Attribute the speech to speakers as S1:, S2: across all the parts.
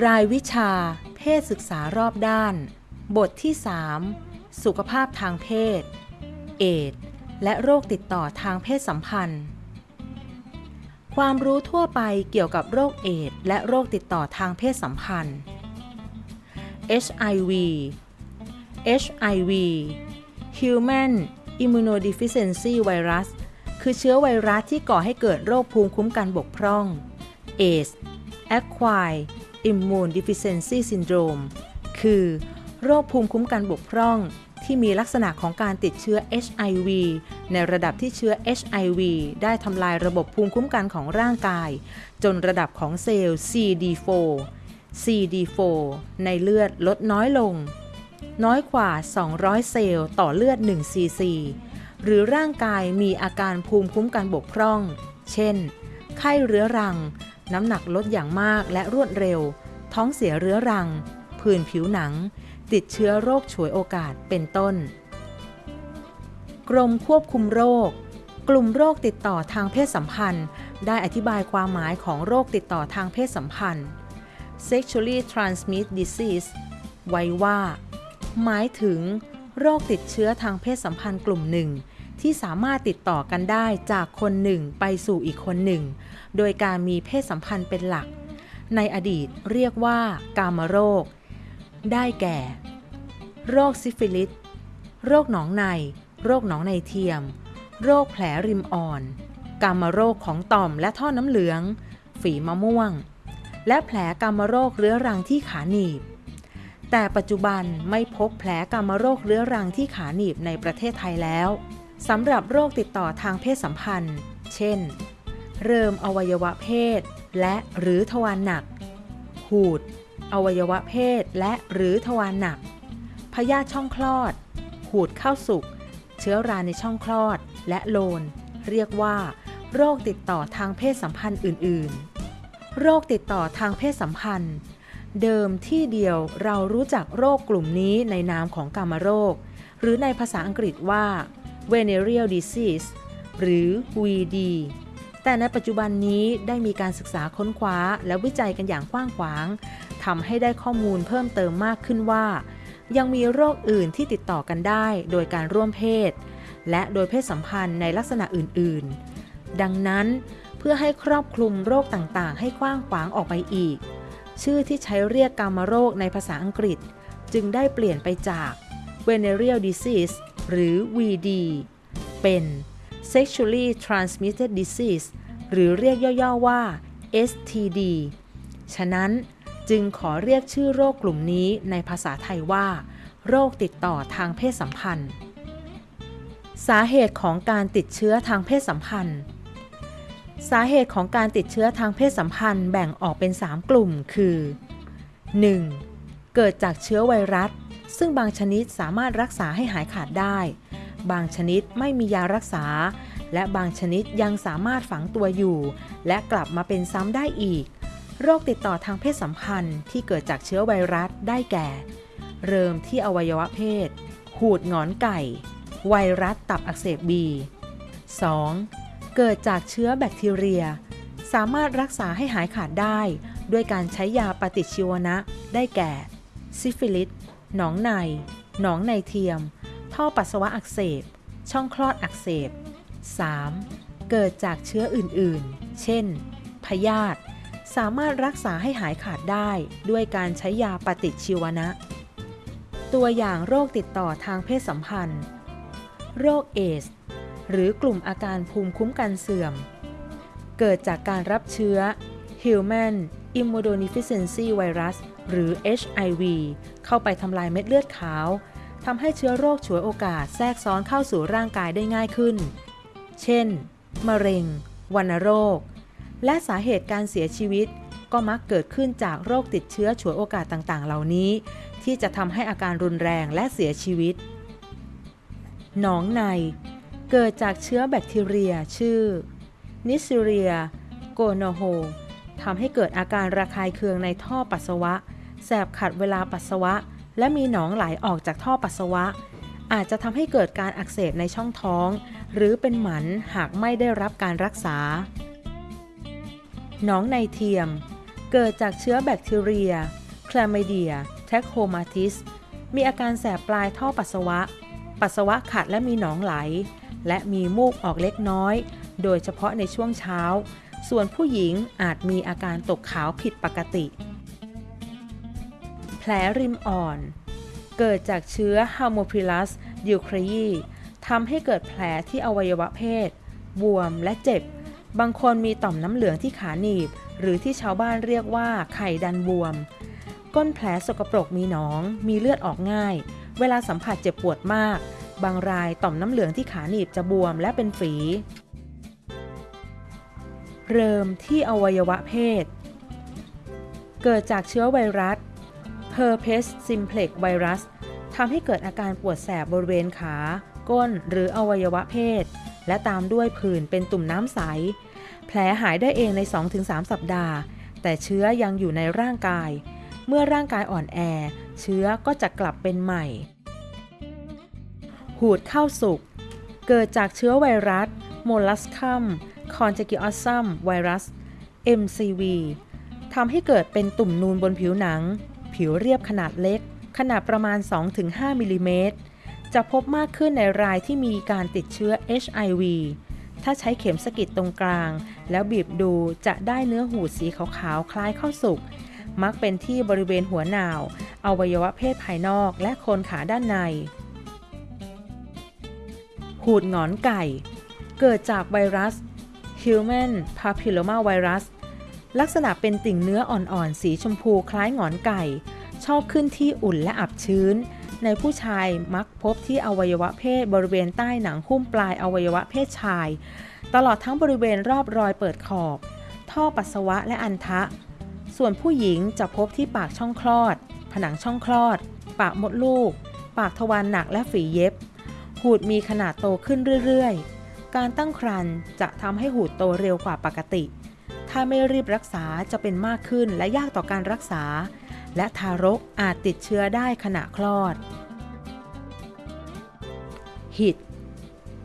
S1: รายวิชา เพศศึกษารอบด้าน บทที่ 3 สุขภาพทางเพศ เอดส์และโรคติดต่อทางเพศสัมพันธ์ ความรู้ทั่วไปเกี่ยวกับโรคเอดส์และโรคติดต่อทางเพศสัมพันธ์ HIV HIV Human Immunodeficiency Virus คือเชื้อไวรัสที่ก่อให้เกิดโรคภูมิคุ้มกันบกพร่อง AIDS Acquired Immune Deficiency Syndrome คือ โรคภูมิคุ้มกันบกพร่อง ที่มีลักษณะของการติดเชื้อ HIV ในระดับที่เชื้อ HIV ได้ทำลายระบบภูมิคุ้มกันของร่างกาย จนระดับของเซลล์ CD4 CD4 ในเลือดลดน้อยลง น้อยกว่า 200 เซลล์ต่อเลือด1ซีซีหรือร่างกายมีอาการภูมิคุ้มกันบกพร่อง เช่น ไข้เรื้อรัง น้ำหนักลดอย่างมากและรวดเร็ว ท้องเสียเรื้อรัง ผื่นผิวหนัง ติดเชื้อโรคฉวยโอกาสเป็นต้น กรมควบคุมโรค กลุ่มโรคติดต่อทางเพศสัมพันธ์ ได้อธิบายความหมายของโรคติดต่อทางเพศสัมพันธ์ sexually transmitted disease ไว้ว่า หมายถึง โรคติดเชื้อทางเพศสัมพันธ์กลุ่มหนึ่ง ที่สามารถติดต่อกันได้จากคนหนึ่งไปสู่อีกคนหนึ่ง โดยการมีเพศสัมพันธ์เป็นหลัก ในอดีตเรียกว่ากามโรค ได้แก่ โรคซิฟิลิส โรคหนองใน โรคหนองในเทียม โรคแผลริมอ่อน กามโรคของต่อมและท่อน้ำเหลือง ฝีมะม่วง และแผลกามโรคเรื้อรังที่ขาหนีบแต่ปัจจุบันไม่พบแผลกามโรคเรื้อรังที่ขาหนีบในประเทศไทยแล้ว สำหรับโรคติดต่อทางเพศสัมพันธ์ เช่น เริ่มอวัยวะเพศ และหรือทวารหนัก หูด อวัยวะเพศและหรือทวารหนัก พยาธิช่องคลอด หูดเข้าสุก เชื้อราในช่องคลอด และโลน เรียกว่า โรคติดต่อทางเพศสัมพันธ์อื่น ๆ โรคติดต่อทางเพศสัมพันธ์ เดิมที่เดียวเรารู้จักโรคกลุ่มนี้ในนามของกามโรค หรือในภาษาอังกฤษว่า venereal disease หรือ VD แต่ในปัจจุบันนี้ได้มีการศึกษาค้นคว้าและวิจัยกันอย่างกว้างขวางทำให้ได้ข้อมูลเพิ่มเติมมากขึ้นว่า ยังมีโรคอื่นที่ติดต่อกันได้โดยการร่วมเพศ และโดยเพศสัมพันธ์ในลักษณะอื่น ๆ ดังนั้นเพื่อให้ครอบคลุมโรคต่างๆ ให้กว้างขวางออกไปอีก ชื่อที่ใช้เรียกกามโรคในภาษาอังกฤษ จึงได้เปลี่ยนไปจาก venereal disease หรือ VD เป็น sexually transmitted disease หรือเรียกย่อๆว่า STD ฉะนั้นจึงขอเรียกชื่อโรคกลุ่มนี้ในภาษาไทยว่า โรคติดต่อทางเพศสัมพันธ์ สาเหตุของการติดเชื้อทางเพศสัมพันธ์ สาเหตุของการติดเชื้อทางเพศสัมพันธ์แบ่งออกเป็น 3 กลุ่มคือ 1. เกิดจากเชื้อไวรัส ซึ่งบางชนิดสามารถรักษาให้หายขาดได้ บางชนิดไม่มียารักษา และบางชนิดยังสามารถฝังตัวอยู่ และกลับมาเป็นซ้ำได้อีก โรคติดต่อทางเพศสัมพันธ์ที่เกิดจากเชื้อไวรัสได้แก่ เริ่มที่อวัยวะเพศ หูดงอนไก่ ไวรัสตับอักเสบบี 2. เกิดจากเชื้อแบคทีเรีย สามารถรักษาให้หายขาดได้ ด้วยการใช้ยาปฏิชีวนะได้แก่ ซิฟิลิส หนองใน หนองในเทียม ท่อปัสสาวะอักเสบ ช่องคลอดอักเสบ 3. เกิดจากเชื้ออื่นๆ เช่น พยาธิ สามารถรักษาให้หายขาดได้ด้วยการใช้ยาปฏิชีวนะ ตัวอย่างโรคติดต่อทางเพศสัมพันธ์ โรคเอส หรือกลุ่มอาการภูมิคุ้มกันเสื่อม เกิดจากการรับเชื้อ Human Immunodeficiency Virus หรือ HIV เข้าไปทำลายเม็ดเลือดขาวทำให้เชื้อโรคฉวยโอกาสแทรกซ้อนเข้าสู่ร่างกายได้ง่ายขึ้น เช่น มะเร็ง วัณโรค และสาเหตุการเสียชีวิตก็มักเกิดขึ้นจากโรคติดเชื้อฉวยโอกาสต่างๆ เหล่านี้ ที่จะทำให้อาการรุนแรงและเสียชีวิต หนองใน เกิดจากเชื้อแบคทีเรียชื่อ นิซิเรีย โกโนโฮทำให้เกิดอาการระคายเคืองในท่อปัสสาวะ แสบขัดเวลาปัสสาวะ และมีหนองไหลออกจากท่อปัสสาวะ อาจจะทำให้เกิดการอักเสบในช่องท้อง หรือเป็นหมันหากไม่ได้รับการรักษา หนองในเทียม เกิดจากเชื้อแบคทีเรียคลา m มเดีย แทคโฮมาติส มีอาการแสบปลายท่อปัสสาวะ ปัสสาวะขัดและมีหนองไหล และมีมูกออกเล็กน้อย โดยเฉพาะในช่วงเช้า ส่วนผู้หญิงอาจมีอาการตกขาวผิดปกติ แผลริมอ่อน เกิดจากเชื้อ Haemophilus ducreyi ทำให้เกิดแผลที่อวัยวะเพศ บวมและเจ็บ บางคนมีต่อมน้ำเหลืองที่ขาหนีบ หรือที่ชาวบ้านเรียกว่าไข่ดันบวม ก้นแผลสกปรกมีหนอง มีเลือดออกง่าย เวลาสัมผัสเจ็บปวดมาก บางรายต่อมน้ำเหลืองที่ขาหนีบจะบวมและเป็นฝี เริ่มที่อวัยวะเพศ เกิดจากเชื้อไวรัส Herpes simplex virus ทำให้เกิดอาการปวดแสบบริเวณขา ก้นหรืออวัยวะเพศ และตามด้วยผื่นเป็นตุ่มน้ำใส แผลหายได้เองใน 2-3 สัปดาห์ แต่เชื้อยังอยู่ในร่างกาย เมื่อร่างกายอ่อนแอ เชื้อก็จะกลับเป็นใหม่ หูดเข้าสุก เกิดจากเชื้อไวรัส Molluscum contagiosum virus MCV ทำให้เกิดเป็นตุ่มนูนบนผิวหนัง ผิวเรียบขนาดเล็ก ขนาดประมาณ 2-5 มิลลิเมตร จะพบมากขึ้นในรายที่มีการติดเชื้อ HIV ถ้าใช้เข็มสกิดตรงกลาง แล้วบีบดูจะได้เนื้อหูดสีขาวๆ คล้ายข้าวสุก มักเป็นที่บริเวณหัวหนาวอวัยวะเพศภายนอกและโคนขาด้านใน หูดหงอนไก่ เกิดจากไวรัส Human Papilloma Virus ลักษณะเป็นติ่งเนื้ออ่อนๆ สีชมพูคล้ายหงอนไก่ ชอบขึ้นที่อุ่นและอับชื้น ในผู้ชายมักพบที่อวัยวะเพศบริเวณใต้หนังหุ้มปลายอวัยวะเพศชาย ตลอดทั้งบริเวณรอบรอยเปิดขอบ ท่อปัสสาวะและอันทะ ส่วนผู้หญิงจะพบที่ปากช่องคลอด ผนังช่องคลอด ปากมดลูก ปากทวารหนักและฝีเย็บ หูดมีขนาดโตขึ้นเรื่อยๆ การตั้งครรภ์จะทำให้หูดโตเร็วกว่าปกติ ถ้าไม่รีบรักษาจะเป็นมากขึ้นและยากต่อการรักษา และทารกอาจติดเชื้อได้ขณะคลอด หิด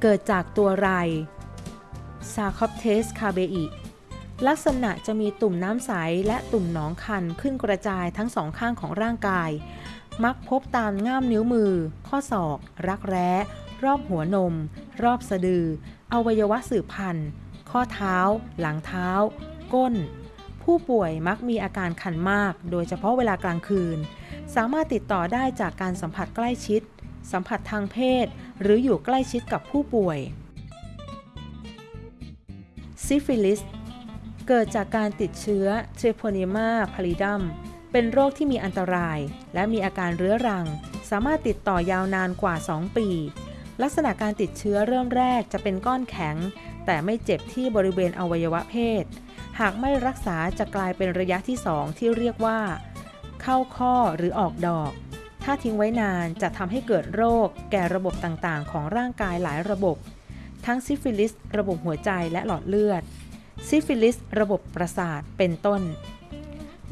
S1: เกิดจากตัวไร Sarcoptes scabiei ลักษณะจะมีตุ่มน้ำใสและตุ่มหนองคันขึ้นกระจายทั้งสองข้างของร่างกาย มักพบตามง่ามนิ้วมือ ข้อศอก รักแร้ รอบหัวนม รอบสะดือ อวัยวะสืบพันธุ์ ข้อเท้า หลังเท้า ก้น ผู้ป่วยมักมีอาการคันมาก โดยเฉพาะเวลากลางคืน สามารถติดต่อได้จากการสัมผัสใกล้ชิด สัมผัสทางเพศ หรืออยู่ใกล้ชิดกับผู้ป่วยซิฟิลิสเกิดจากการติดเชื้อ Treponema pallidum เป็นโรคที่มีอันตราย และมีอาการเรื้อรัง สามารถติดต่อยาวนานกว่า 2 ปี ลักษณะการติดเชื้อเริ่มแรกจะเป็นก้อนแข็ง แต่ไม่เจ็บที่บริเวณอวัยวะเพศ หากไม่รักษาจะกลายเป็นระยะที่ 2 ที่เรียกว่า เข้าข้อหรือออกดอก ถ้าทิ้งไว้นานจะทำให้เกิดโรค แก่ระบบต่างๆ ของร่างกายหลายระบบ ทั้งซิฟิลิส ระบบหัวใจและหลอดเลือด ซิฟิลิส ระบบประสาทเป็นต้น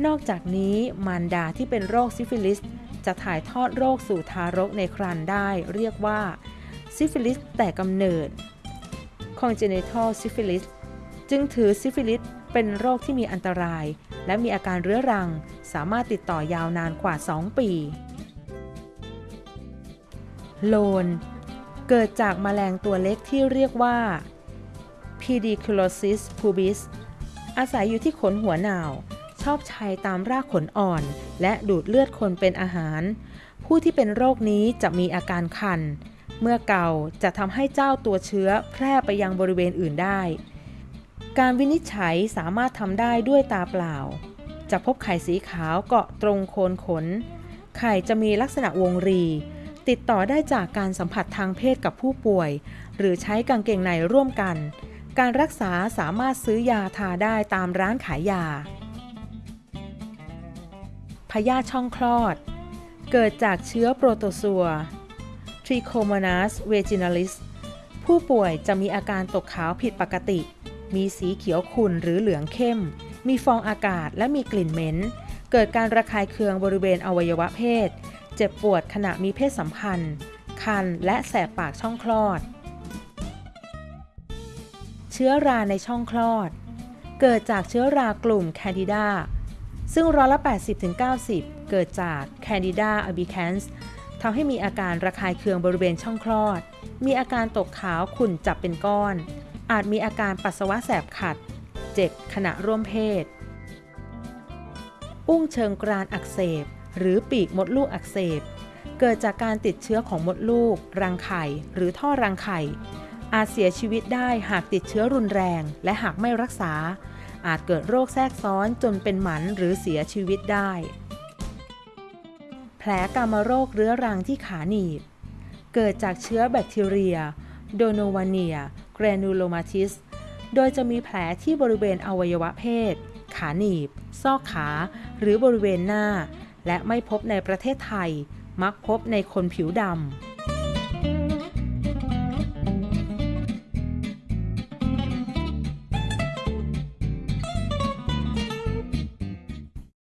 S1: นอกจากนี้มารดาที่เป็นโรคซิฟิลิสจะถ่ายทอดโรคสู่ทารกในครรภ์ได้ เรียกว่าซิฟิลิสแต่กำเนิด congenital syphilis จึงถือซิฟิลิส เป็นโรคที่มีอันตราย และมีอาการเรื้อรัง สามารถติดต่อยาวนานกว่า 2 ปี โลน เกิดจากแมลงตัวเล็กที่เรียกว่า Pediculosis pubis อาศัยอยู่ที่ขนหัวหนาว ชอบชัยตามรากขนอ่อน และดูดเลือดคนเป็นอาหาร ผู้ที่เป็นโรคนี้จะมีอาการคัน เมื่อเกาจะทำให้เจ้าตัวเชื้อแพร่ไปยังบริเวณอื่นได้ การวินิจฉัยสามารถทำได้ด้วยตาเปล่า จะพบไข่สีขาวเกาะตรงโคนขน ไข่จะมีลักษณะวงรี ติดต่อได้จากการสัมผัสทางเพศกับผู้ป่วย หรือใช้กางเกงในร่วมกัน การรักษาสามารถซื้อยาทาได้ตามร้านขายยา พยาธิช่องคลอด เกิดจากเชื้อโปรโตซัว Trichomonas vaginalis ผู้ป่วยจะมีอาการตกขาวผิดปกติ มีสีเขียวขุ่นหรือเหลืองเข้ม มีฟองอากาศและมีกลิ่นเหม็น เกิดการระคายเคืองบริเวณอวัยวะเพศ เจ็บปวดขณะมีเพศสัมพันธ์ คันและแสบปากช่องคลอด เชื้อราในช่องคลอด เกิดจากเชื้อรากลุ่ม Candida ซึ่งร้อยละ 80-90 เกิดจาก Candida albicans ทำให้มีอาการระคายเคืองบริเวณช่องคลอด มีอาการตกขาวขุ่นจับเป็นก้อน อาจมีอาการปัสสาวะแสบขัด เจ็บขณะร่วมเพศ อุ้งเชิงกรานอักเสบ หรือปีกมดลูกอักเสบ เกิดจากการติดเชื้อของมดลูก รังไข่ หรือท่อรังไข่ อาจเสียชีวิตได้หากติดเชื้อรุนแรง และหากไม่รักษา อาจเกิดโรคแทรกซ้อนจนเป็นหมันหรือเสียชีวิตได้ แผลกามโรคเรื้อรังที่ขาหนีบ เกิดจากเชื้อแบคทีเรีย โดโนวาเนีย แกรนูโลมาติสโดยจะมีแผลที่บริเวณอวัยวะเพศ ขาหนีบ ซอกขา หรือบริเวณหน้า และไม่พบในประเทศไทย มักพบในคนผิวดำ